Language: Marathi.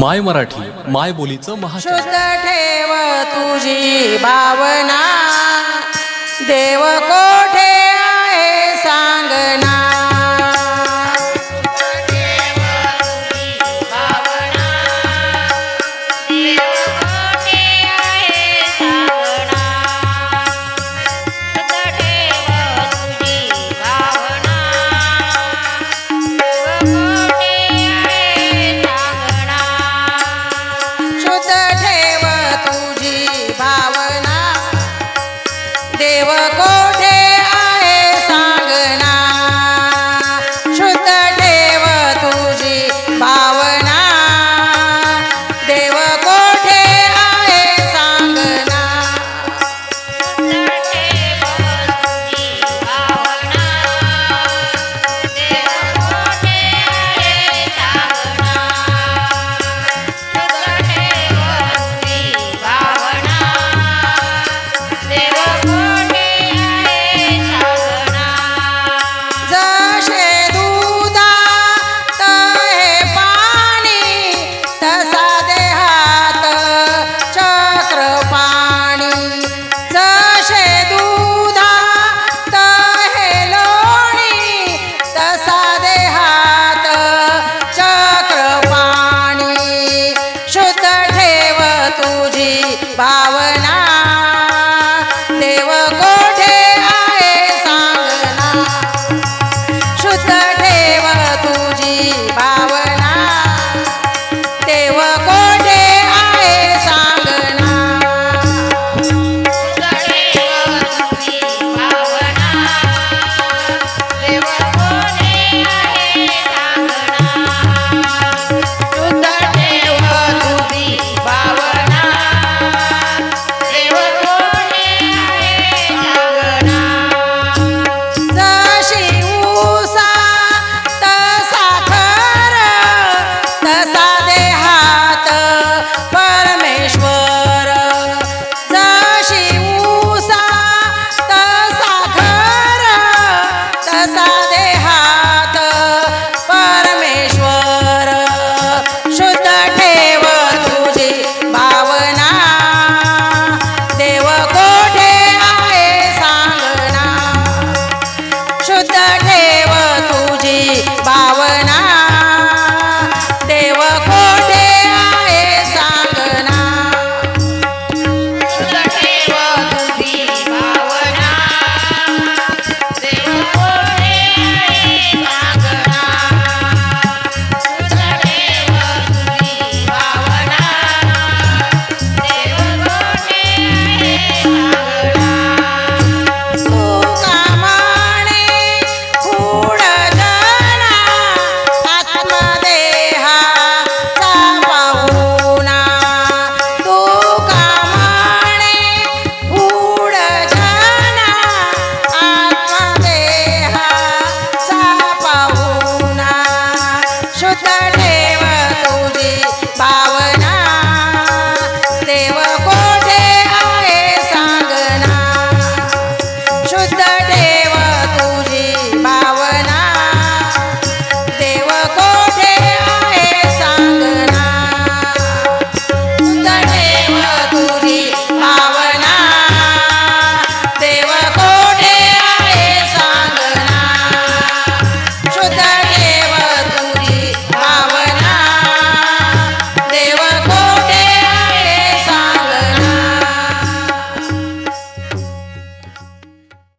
माय मराठी माय बोलीचं महाशुद्ध ठेव तुझी भावना. देव कोण पावना देव कोठे आहे सांगना? शुद्ध ठेव.